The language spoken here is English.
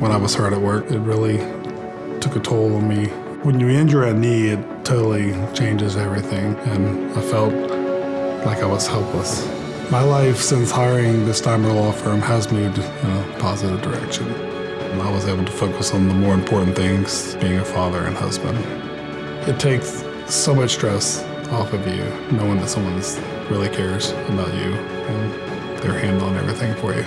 when I was hurt at work. It really took a toll on me. When you injure a knee, it totally changes everything, and I felt like I was helpless. My life since hiring the Steimer Law Firm has moved in a positive direction. I was able to focus on the more important things, being a father and husband. It takes so much stress off of you, knowing that someone really cares about you and they're handling everything for you.